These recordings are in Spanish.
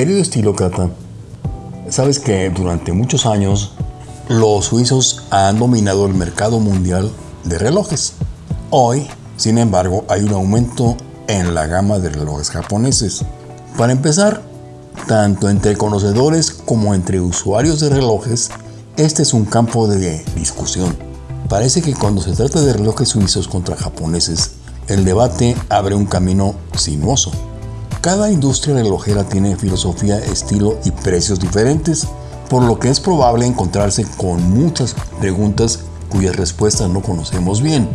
Querido estilócrata, sabes que durante muchos años los suizos han dominado el mercado mundial de relojes. Hoy, sin embargo, hay un aumento en la gama de relojes japoneses. Para empezar, tanto entre conocedores como entre usuarios de relojes, este es un campo de discusión. Parece que cuando se trata de relojes suizos contra japoneses, el debate abre un camino sinuoso. Cada industria relojera tiene filosofía, estilo y precios diferentes, por lo que es probable encontrarse con muchas preguntas cuyas respuestas no conocemos bien.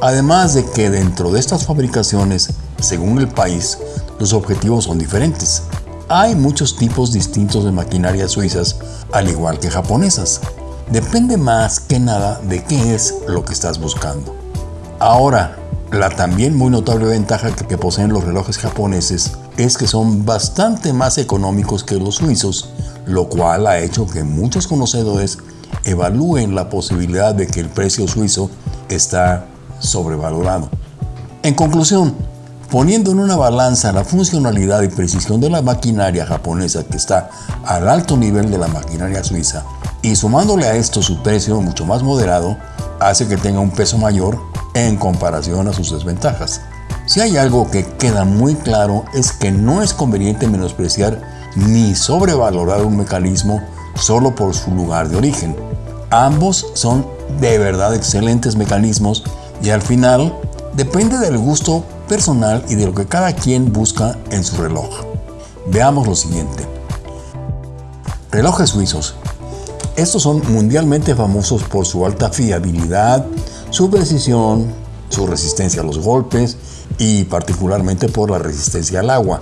Además de que dentro de estas fabricaciones, según el país, los objetivos son diferentes. Hay muchos tipos distintos de maquinarias suizas, al igual que japonesas. Depende más que nada de qué es lo que estás buscando. Ahora, la también muy notable ventaja que poseen los relojes japoneses es que son bastante más económicos que los suizos, lo cual ha hecho que muchos conocedores evalúen la posibilidad de que el precio suizo está sobrevalorado. En conclusión, poniendo en una balanza la funcionalidad y precisión de la maquinaria japonesa que está al alto nivel de la maquinaria suiza y sumándole a esto su precio mucho más moderado, hace que tenga un peso mayor en comparación a sus desventajas. Si hay algo que queda muy claro es que no es conveniente menospreciar ni sobrevalorar un mecanismo solo por su lugar de origen. Ambos son de verdad excelentes mecanismos y al final depende del gusto personal y de lo que cada quien busca en su reloj. Veamos lo siguiente. Relojes suizos. Estos son mundialmente famosos por su alta fiabilidad, su precisión, su resistencia a los golpes y particularmente por la resistencia al agua.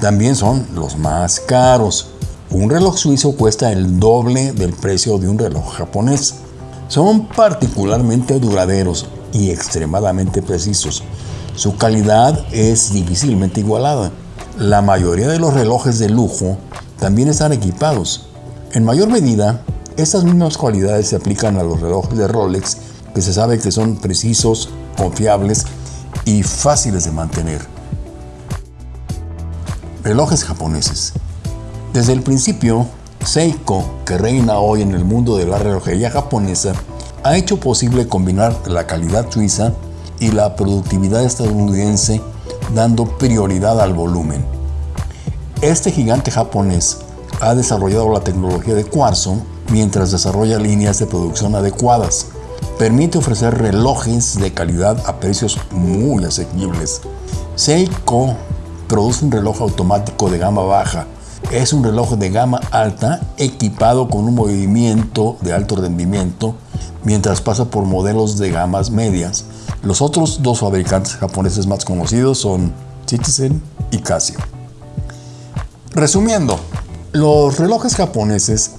También son los más caros. Un reloj suizo cuesta el doble del precio de un reloj japonés. Son particularmente duraderos y extremadamente precisos. Su calidad es difícilmente igualada. La mayoría de los relojes de lujo también están equipados. En mayor medida, estas mismas cualidades se aplican a los relojes de Rolex que se sabe que son precisos, confiables y fáciles de mantener. Relojes japoneses. Desde el principio, Seiko, que reina hoy en el mundo de la relojería japonesa, ha hecho posible combinar la calidad suiza y la productividad estadounidense dando prioridad al volumen. Este gigante japonés ha desarrollado la tecnología de cuarzo mientras desarrolla líneas de producción adecuadas, permite ofrecer relojes de calidad a precios muy asequibles. Seiko produce un reloj automático de gama baja. Es un reloj de gama alta equipado con un movimiento de alto rendimiento mientras pasa por modelos de gamas medias. Los otros dos fabricantes japoneses más conocidos son Citizen y Casio. Resumiendo, los relojes japoneses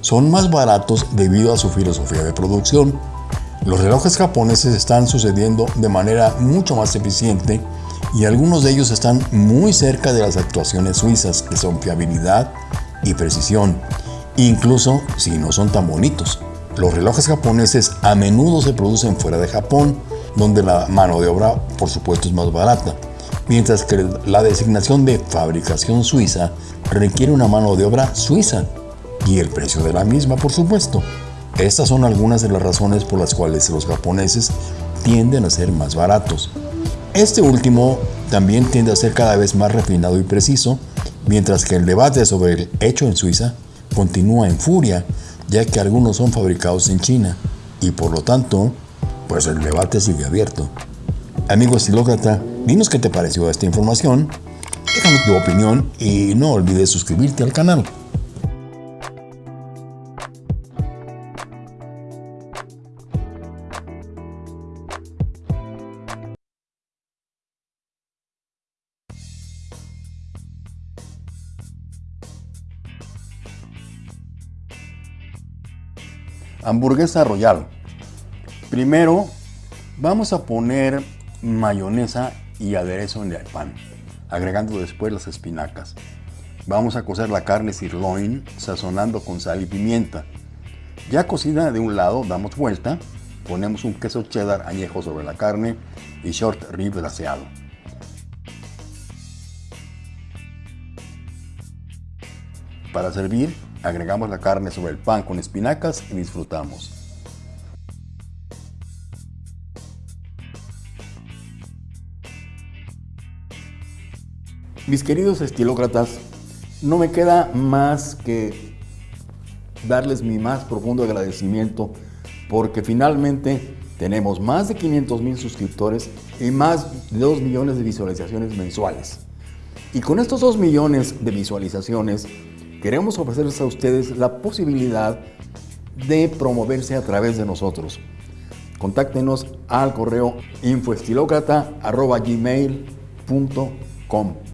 son más baratos debido a su filosofía de producción los relojes japoneses están sucediendo de manera mucho más eficiente y algunos de ellos están muy cerca de las actuaciones suizas, que son fiabilidad y precisión, incluso si no son tan bonitos. Los relojes japoneses a menudo se producen fuera de Japón, donde la mano de obra por supuesto es más barata, mientras que la designación de fabricación suiza requiere una mano de obra suiza y el precio de la misma por supuesto. Estas son algunas de las razones por las cuales los japoneses tienden a ser más baratos. Este último también tiende a ser cada vez más refinado y preciso, mientras que el debate sobre el hecho en Suiza continúa en furia, ya que algunos son fabricados en China, y por lo tanto, pues el debate sigue abierto. Amigo estilócrata, dinos qué te pareció esta información, déjame tu opinión y no olvides suscribirte al canal. Hamburguesa Royal. Primero vamos a poner mayonesa y aderezo en el pan, agregando después las espinacas. Vamos a cocer la carne sirloin sazonando con sal y pimienta. Ya cocida de un lado, damos vuelta, ponemos un queso cheddar añejo sobre la carne y short rib glaseado. Para servir, agregamos la carne sobre el pan con espinacas y disfrutamos. Mis queridos estilócratas, no me queda más que darles mi más profundo agradecimiento porque finalmente tenemos más de 500 mil suscriptores y más de 2 millones de visualizaciones mensuales. Y con estos 2 millones de visualizaciones queremos ofrecerles a ustedes la posibilidad de promoverse a través de nosotros. Contáctenos al correo infoestilocrata.gmail.com